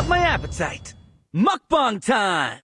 up my appetite. Mukbang time!